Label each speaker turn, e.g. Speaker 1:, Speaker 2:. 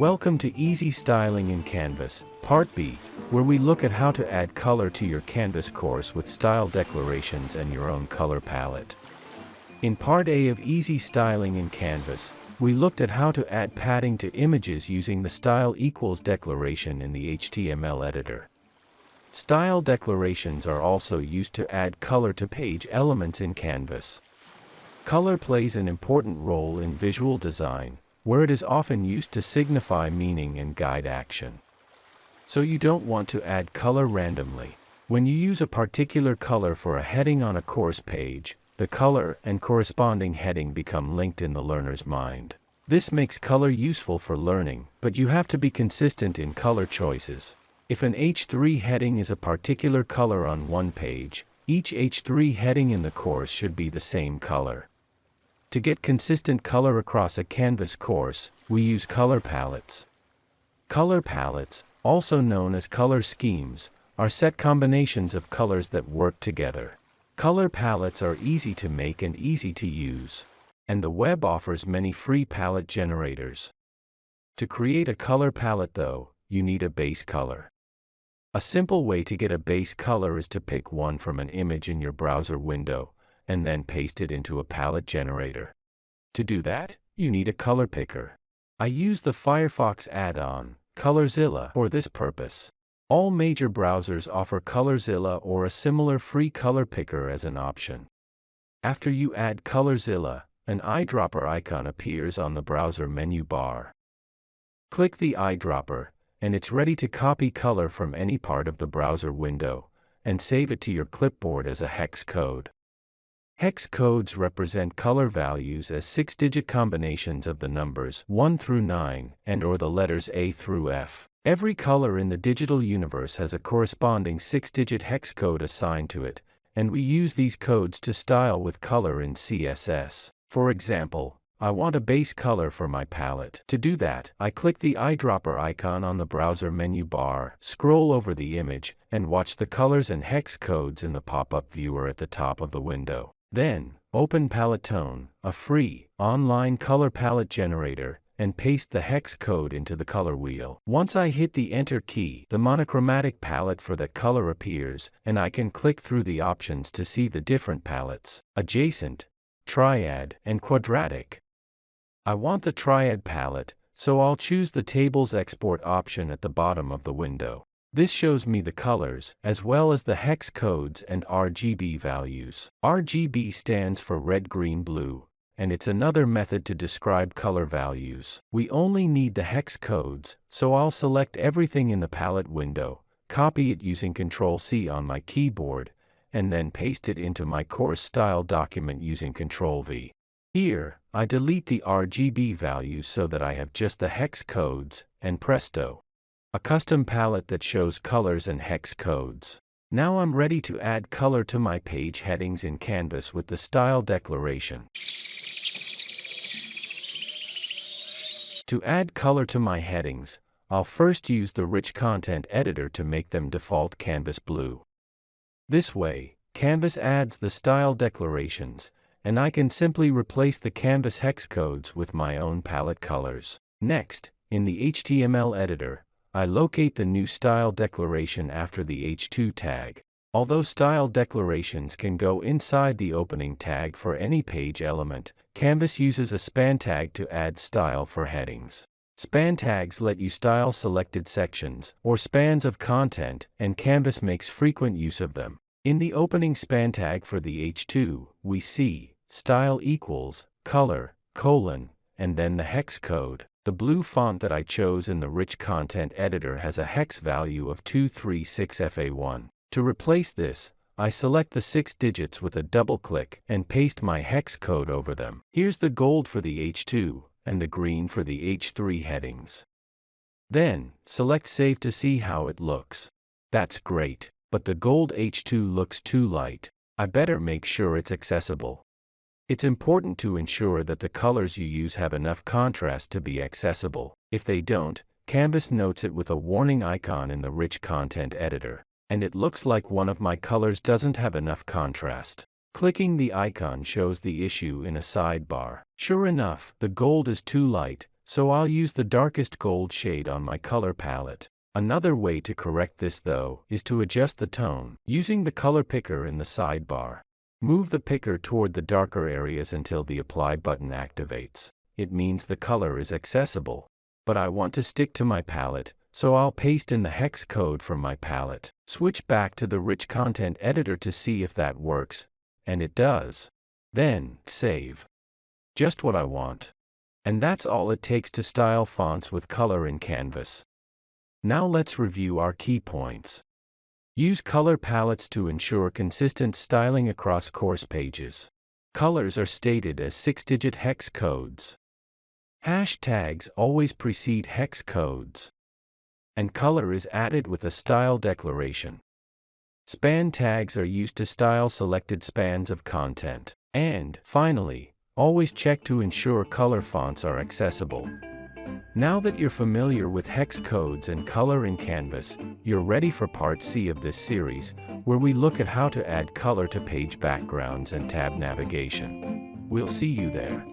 Speaker 1: Welcome to Easy Styling in Canvas, Part B, where we look at how to add color to your Canvas course with style declarations and your own color palette. In Part A of Easy Styling in Canvas, we looked at how to add padding to images using the style equals declaration in the HTML editor. Style declarations are also used to add color to page elements in Canvas. Color plays an important role in visual design, where it is often used to signify meaning and guide action. So you don't want to add color randomly. When you use a particular color for a heading on a course page, the color and corresponding heading become linked in the learner's mind. This makes color useful for learning, but you have to be consistent in color choices. If an H3 heading is a particular color on one page, each H3 heading in the course should be the same color. To get consistent color across a Canvas course, we use color palettes. Color palettes, also known as color schemes, are set combinations of colors that work together. Color palettes are easy to make and easy to use. And the web offers many free palette generators. To create a color palette though, you need a base color. A simple way to get a base color is to pick one from an image in your browser window, and then paste it into a palette generator. To do that, you need a color picker. I use the Firefox add-on, Colorzilla, for this purpose. All major browsers offer Colorzilla or a similar free color picker as an option. After you add Colorzilla, an eyedropper icon appears on the browser menu bar. Click the eyedropper, and it's ready to copy color from any part of the browser window, and save it to your clipboard as a hex code. Hex codes represent color values as six-digit combinations of the numbers 1 through 9 and or the letters A through F. Every color in the digital universe has a corresponding six-digit hex code assigned to it, and we use these codes to style with color in CSS. For example, I want a base color for my palette. To do that, I click the eyedropper icon on the browser menu bar, scroll over the image, and watch the colors and hex codes in the pop-up viewer at the top of the window. Then, open Paletton, a free, online color palette generator, and paste the hex code into the color wheel. Once I hit the Enter key, the monochromatic palette for that color appears, and I can click through the options to see the different palettes, adjacent, triad, and quadratic. I want the triad palette, so I'll choose the Tables Export option at the bottom of the window. This shows me the colors, as well as the hex codes and RGB values. RGB stands for red, green, blue, and it's another method to describe color values. We only need the hex codes, so I'll select everything in the palette window, copy it using Ctrl-C on my keyboard, and then paste it into my course style document using Ctrl-V. Here, I delete the RGB values so that I have just the hex codes, and presto a custom palette that shows colors and hex codes. Now I'm ready to add color to my page headings in Canvas with the style declaration. To add color to my headings, I'll first use the Rich Content Editor to make them default Canvas blue. This way, Canvas adds the style declarations, and I can simply replace the Canvas hex codes with my own palette colors. Next, in the HTML editor, I locate the new style declaration after the H2 tag. Although style declarations can go inside the opening tag for any page element, Canvas uses a span tag to add style for headings. Span tags let you style selected sections or spans of content, and Canvas makes frequent use of them. In the opening span tag for the H2, we see style equals color, colon, and then the hex code. The blue font that I chose in the Rich Content Editor has a hex value of 236FA1. To replace this, I select the six digits with a double click and paste my hex code over them. Here's the gold for the H2 and the green for the H3 headings. Then, select Save to see how it looks. That's great, but the gold H2 looks too light. I better make sure it's accessible. It's important to ensure that the colors you use have enough contrast to be accessible. If they don't, Canvas notes it with a warning icon in the Rich Content Editor, and it looks like one of my colors doesn't have enough contrast. Clicking the icon shows the issue in a sidebar. Sure enough, the gold is too light, so I'll use the darkest gold shade on my color palette. Another way to correct this though is to adjust the tone using the color picker in the sidebar. Move the picker toward the darker areas until the apply button activates. It means the color is accessible. But I want to stick to my palette, so I'll paste in the hex code from my palette. Switch back to the rich content editor to see if that works. And it does. Then, save. Just what I want. And that's all it takes to style fonts with color in Canvas. Now let's review our key points. Use color palettes to ensure consistent styling across course pages. Colors are stated as six-digit hex codes. Hashtags always precede hex codes. And color is added with a style declaration. Span tags are used to style selected spans of content. And, finally, always check to ensure color fonts are accessible. Now that you're familiar with hex codes and color in Canvas, you're ready for part C of this series, where we look at how to add color to page backgrounds and tab navigation. We'll see you there.